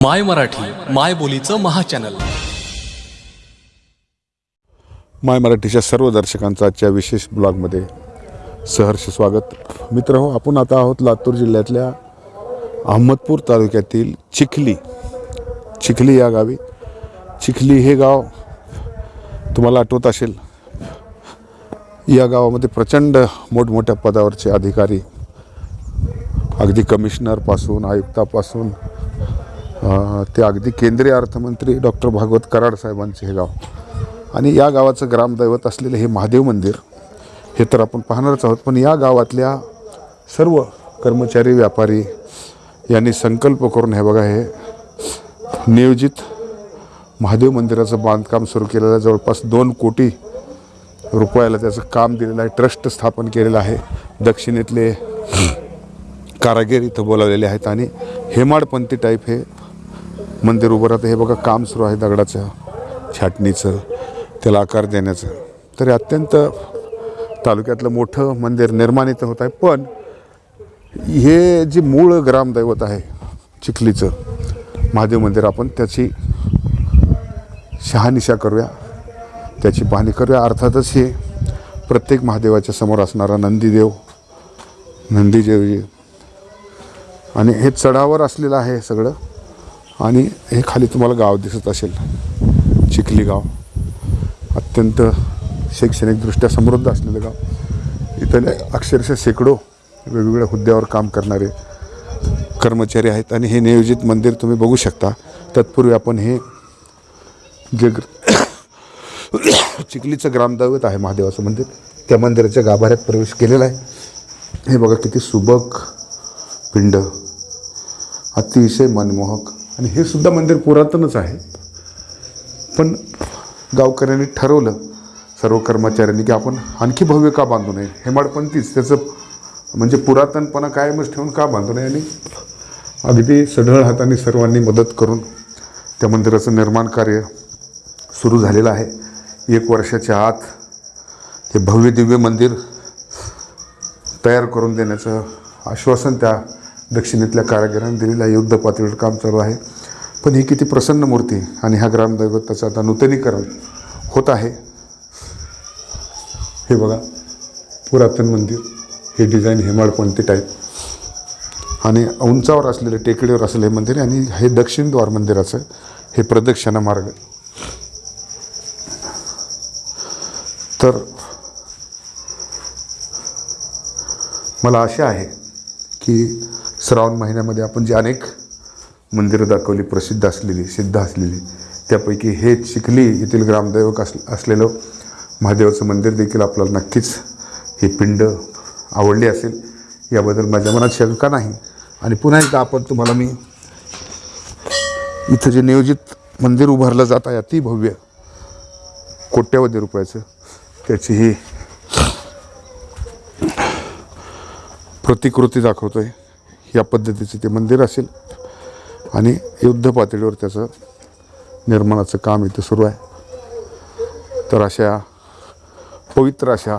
माय मराठी माय बोलीचं महाचॅनल माय मराठीच्या सर्व दर्शकांचं आजच्या विशेष ब्लॉगमध्ये सहर्ष स्वागत. मित्र हो आपण आता आहोत लातूर जिल्ह्यातल्या अहमदपूर तालुक्यातील चिखली चिखली या गावी. चिखली हे गाव तुम्हाला आठवत असेल या गावामध्ये प्रचंड मोठमोठ्या पदावरचे अधिकारी अगदी कमिशनरपासून आयुक्तापासून ते अगदी केंद्रीय अर्थमंत्री डॉक्टर भागवत कराड साहेबांचे हे गाव. आणि या गावाचं ग्रामदैवत असलेलं हे महादेव मंदिर हे तर आपण पाहणारच आहोत. पण या गावातल्या सर्व कर्मचारी व्यापारी यांनी संकल्प करून हे बघा हे नियोजित महादेव मंदिराचं बांधकाम सुरू केलेलं आहे. जवळपास दोन कोटी रुपयाला त्याचं काम दिलेलं आहे. ट्रस्ट स्थापन केलेलं आहे. दक्षिणेतले कारागीर इथं बोलावलेले आहेत. आणि हेमाडपंथी टाईप हे मंदिर उभं राहतं. हे बघा काम सुरू आहे दगडाचं छाटणीचं त्याला आकार देण्याचं. तर अत्यंत तालुक्यातलं मोठं मंदिर निर्माणित होत आहे. पण हे जे मूळ ग्रामदैवत आहे चिखलीचं महादेव मंदिर आपण त्याची शहानिशा करूया. त्याची पाहणी करूया. अर्थातच हे प्रत्येक महादेवाच्या समोर असणारा नंदीदेव नंदीदेवजी आणि हे चढावर असलेलं आहे सगळं. आणि हे खाली तुम्हाला गाव दिसत असेल. चिखली गाव. अत्यंत शैक्षणिकदृष्ट्या समृद्ध असलेलं गाव. इथं अक्षरशः शेकडो वेगवेगळ्या हुद्द्यावर काम करणारे कर्मचारी आहेत आणि हे नियोजित मंदिर तुम्ही बघू शकता. तत्पूर्वी आपण हे जे चिखलीचं ग्रामदैवत आहे महादेवाचं मंदिर त्या मंदिराच्या गाभाऱ्यात प्रवेश केलेला आहे. हे बघा किती सुबक पिंड. अतिशय मनमोहक आणि हे सुद्धा मंदिर पुरातनच आहे. पण गावकऱ्यांनी ठरवलं सर्व कर्मचाऱ्यांनी की आपण आणखी भव्य का बांधू नये? हेमाडपंथीच त्याचं म्हणजे पुरातनपणा कायमच ठेवून का बांधू नये? आणि अगदी सढळ हाताने सर्वांनी मदत करून त्या मंदिराचं निर्माण कार्य सुरू झालेलं आहे. एक वर्षाच्या आत ते भव्य दिव्य मंदिर तयार करून देण्याचं आश्वासन त्या दक्षिणेतल्या कारागिरांनी दिलेल्या युद्ध पातळीवर काम चालू आहे. पण ही किती प्रसन्न मूर्ती आणि ह्या ग्रामदैवताचं आता नूतनीकरण होत आहे. हे बघा पुरातन मंदिर हे डिझाईन हेमाडपंथी टाईप आणि उंचावर असलेले टेकडीवर असलेलं हे मंदिर आणि हे दक्षिण द्वार मंदिराचं हे प्रदक्षिणा मार्ग तर मला आशा आहे की श्रावण महिन्यामध्ये आपण जी अनेक मंदिरं दाखवली प्रसिद्ध असलेली सिद्ध असलेली त्यापैकी हे चिखली येथील ग्रामदैवक अस असलेलं महादेवाचं मंदिर देखील आपल्याला नक्कीच ही पिंड आवडली असेल. याबद्दल माझ्या मनात शंका नाही. आणि पुन्हा एकदा आपण तुम्हाला मी इथं जे नियोजित मंदिर उभारलं जात आहे अति भव्य कोट्यावधी रुपयाचं त्याची ही प्रतिकृती दाखवतो आहे या पद्धतीचं ते मंदिर असेल. आणि युद्ध पातळीवर त्याचं निर्माणाचं काम इथं सुरू आहे. तर अशा पवित्र अशा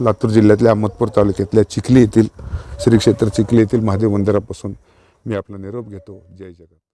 लातूर जिल्ह्यातल्या अहमदपूर तालुक्यातल्या चिखली येथील श्री क्षेत्र चिखली येथील महादेव मंदिरापासून मी आपला निरोप घेतो. जय जगत